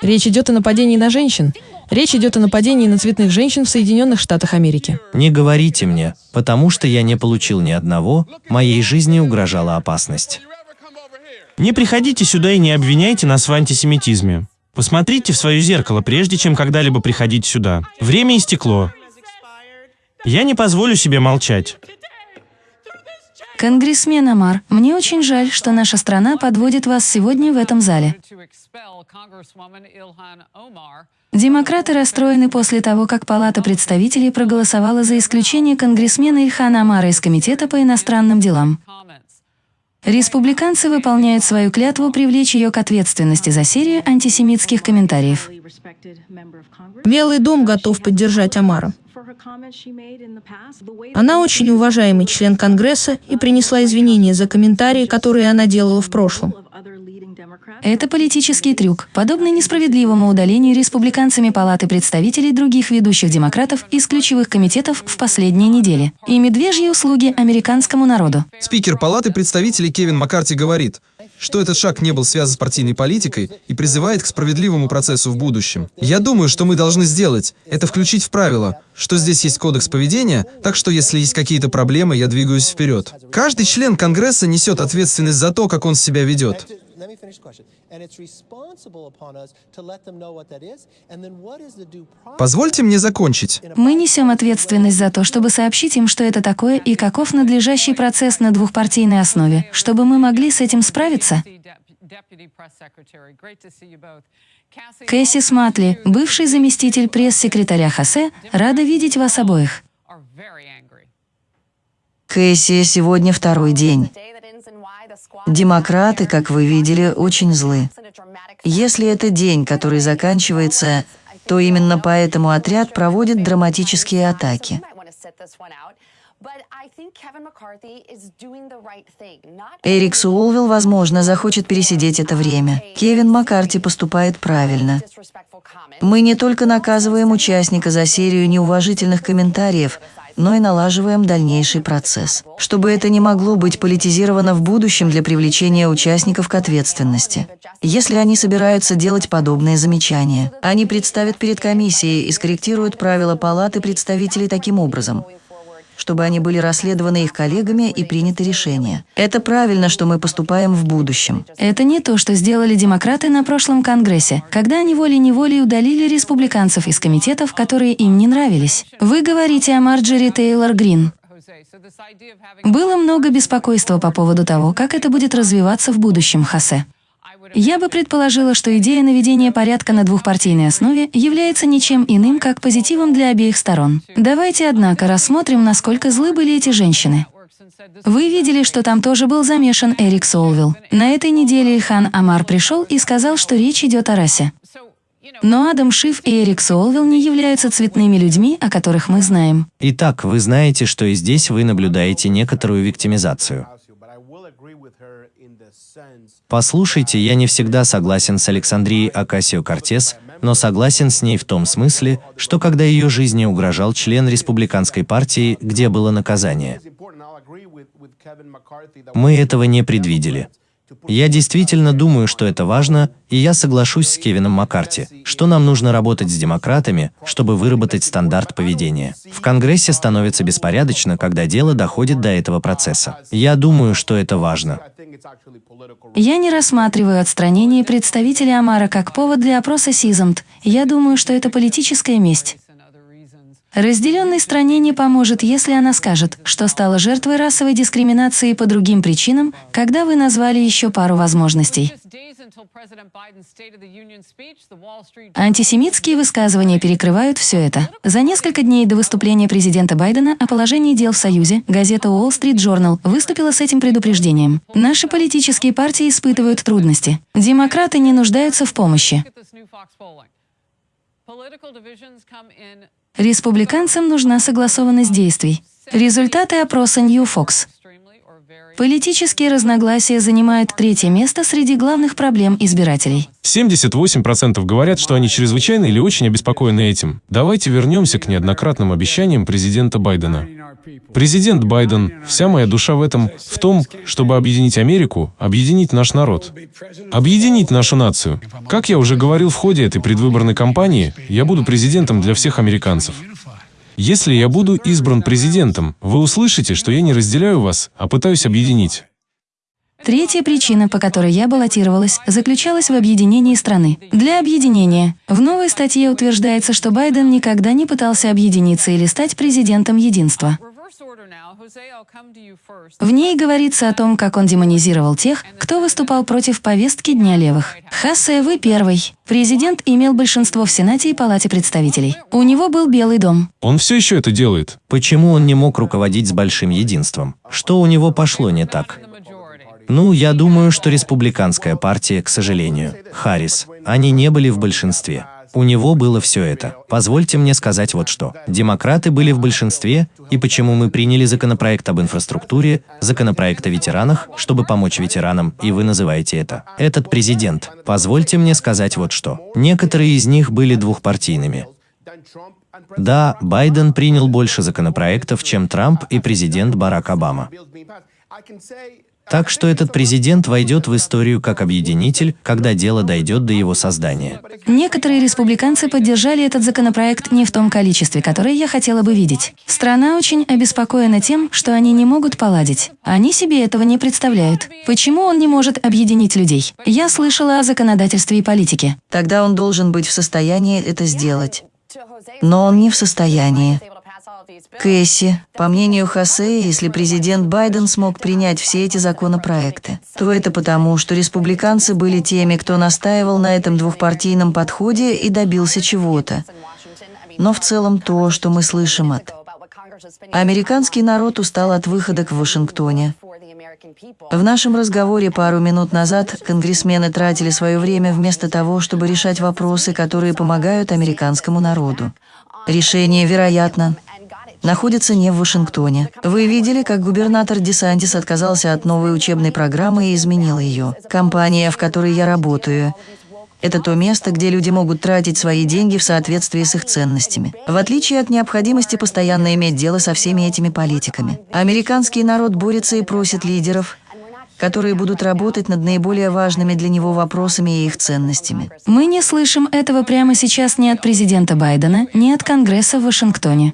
Речь идет о нападении на женщин. Речь идет о нападении на цветных женщин в Соединенных Штатах Америки. Не говорите мне, потому что я не получил ни одного, моей жизни угрожала опасность. Не приходите сюда и не обвиняйте нас в антисемитизме. Посмотрите в свое зеркало, прежде чем когда-либо приходить сюда. Время истекло. Я не позволю себе молчать. Конгрессмен Амар, мне очень жаль, что наша страна подводит вас сегодня в этом зале. Демократы расстроены после того, как Палата представителей проголосовала за исключение конгрессмена Ильхана Амара из Комитета по иностранным делам. Республиканцы выполняют свою клятву привлечь ее к ответственности за серию антисемитских комментариев. Белый дом готов поддержать Амара. Она очень уважаемый член Конгресса и принесла извинения за комментарии, которые она делала в прошлом. Это политический трюк, подобный несправедливому удалению республиканцами Палаты представителей других ведущих демократов из ключевых комитетов в последние недели и медвежьи услуги американскому народу. Спикер Палаты представителей Кевин Маккарти говорит, что этот шаг не был связан с партийной политикой и призывает к справедливому процессу в будущем. Я думаю, что мы должны сделать, это включить в правила, что здесь есть кодекс поведения, так что если есть какие-то проблемы, я двигаюсь вперед. Каждый член Конгресса несет ответственность за то, как он себя ведет. Позвольте мне закончить. Мы несем ответственность за то, чтобы сообщить им, что это такое и каков надлежащий процесс на двухпартийной основе, чтобы мы могли с этим справиться. Кэсси Сматли, бывший заместитель пресс-секретаря Хосе, рада видеть вас обоих. Кэсси, сегодня второй день. Демократы, как вы видели, очень злы. Если это день, который заканчивается, то именно поэтому отряд проводит драматические атаки. Эрик Суолвилл, возможно, захочет пересидеть это время. Кевин Маккарти поступает правильно. Мы не только наказываем участника за серию неуважительных комментариев, но и налаживаем дальнейший процесс, чтобы это не могло быть политизировано в будущем для привлечения участников к ответственности. Если они собираются делать подобные замечания, они представят перед комиссией и скорректируют правила Палаты представителей таким образом, чтобы они были расследованы их коллегами и приняты решения. Это правильно, что мы поступаем в будущем. Это не то, что сделали демократы на прошлом Конгрессе, когда они волей-неволей удалили республиканцев из комитетов, которые им не нравились. Вы говорите о Марджери Тейлор Грин. Было много беспокойства по поводу того, как это будет развиваться в будущем, Хосе. Я бы предположила, что идея наведения порядка на двухпартийной основе является ничем иным, как позитивом для обеих сторон. Давайте, однако, рассмотрим, насколько злы были эти женщины. Вы видели, что там тоже был замешан Эрик Солвилл. На этой неделе Хан Амар пришел и сказал, что речь идет о расе. Но Адам Шиф и Эрик Солвилл не являются цветными людьми, о которых мы знаем. Итак, вы знаете, что и здесь вы наблюдаете некоторую виктимизацию. Послушайте, я не всегда согласен с Александрией Акасио-Кортес, но согласен с ней в том смысле, что когда ее жизни угрожал член республиканской партии, где было наказание. Мы этого не предвидели. Я действительно думаю, что это важно, и я соглашусь с Кевином Маккарти, что нам нужно работать с демократами, чтобы выработать стандарт поведения. В Конгрессе становится беспорядочно, когда дело доходит до этого процесса. Я думаю, что это важно. Я не рассматриваю отстранение представителя Амара как повод для опроса Сизамт. Я думаю, что это политическая месть. Разделенной стране не поможет, если она скажет, что стала жертвой расовой дискриминации по другим причинам, когда вы назвали еще пару возможностей. Антисемитские высказывания перекрывают все это. За несколько дней до выступления президента Байдена о положении дел в Союзе газета Wall Street Journal выступила с этим предупреждением. Наши политические партии испытывают трудности. Демократы не нуждаются в помощи. Республиканцам нужна согласованность действий. Результаты опроса New Fox. Политические разногласия занимают третье место среди главных проблем избирателей. 78% говорят, что они чрезвычайно или очень обеспокоены этим. Давайте вернемся к неоднократным обещаниям президента Байдена. Президент Байден, вся моя душа в этом, в том, чтобы объединить Америку, объединить наш народ, объединить нашу нацию. Как я уже говорил в ходе этой предвыборной кампании, я буду президентом для всех американцев. Если я буду избран президентом, вы услышите, что я не разделяю вас, а пытаюсь объединить. Третья причина, по которой я баллотировалась, заключалась в объединении страны. Для объединения. В новой статье утверждается, что Байден никогда не пытался объединиться или стать президентом единства. В ней говорится о том, как он демонизировал тех, кто выступал против повестки Дня левых. Хассе, вы первый. Президент имел большинство в Сенате и Палате представителей. У него был Белый дом. Он все еще это делает. Почему он не мог руководить с большим единством? Что у него пошло не так? Ну, я думаю, что республиканская партия, к сожалению, Харрис, они не были в большинстве. У него было все это. Позвольте мне сказать вот что. Демократы были в большинстве, и почему мы приняли законопроект об инфраструктуре, законопроект о ветеранах, чтобы помочь ветеранам, и вы называете это. Этот президент. Позвольте мне сказать вот что. Некоторые из них были двухпартийными. Да, Байден принял больше законопроектов, чем Трамп и президент Барак Обама. Так что этот президент войдет в историю как объединитель, когда дело дойдет до его создания. Некоторые республиканцы поддержали этот законопроект не в том количестве, которое я хотела бы видеть. Страна очень обеспокоена тем, что они не могут поладить. Они себе этого не представляют. Почему он не может объединить людей? Я слышала о законодательстве и политике. Тогда он должен быть в состоянии это сделать. Но он не в состоянии. Кэсси, по мнению Хосе, если президент Байден смог принять все эти законопроекты, то это потому, что республиканцы были теми, кто настаивал на этом двухпартийном подходе и добился чего-то. Но в целом то, что мы слышим от... Американский народ устал от выхода в Вашингтоне. В нашем разговоре пару минут назад конгрессмены тратили свое время вместо того, чтобы решать вопросы, которые помогают американскому народу. Решение, вероятно, находится не в Вашингтоне. Вы видели, как губернатор Десантис отказался от новой учебной программы и изменил ее. Компания, в которой я работаю, это то место, где люди могут тратить свои деньги в соответствии с их ценностями. В отличие от необходимости постоянно иметь дело со всеми этими политиками. Американский народ борется и просит лидеров, которые будут работать над наиболее важными для него вопросами и их ценностями. Мы не слышим этого прямо сейчас ни от президента Байдена, ни от Конгресса в Вашингтоне.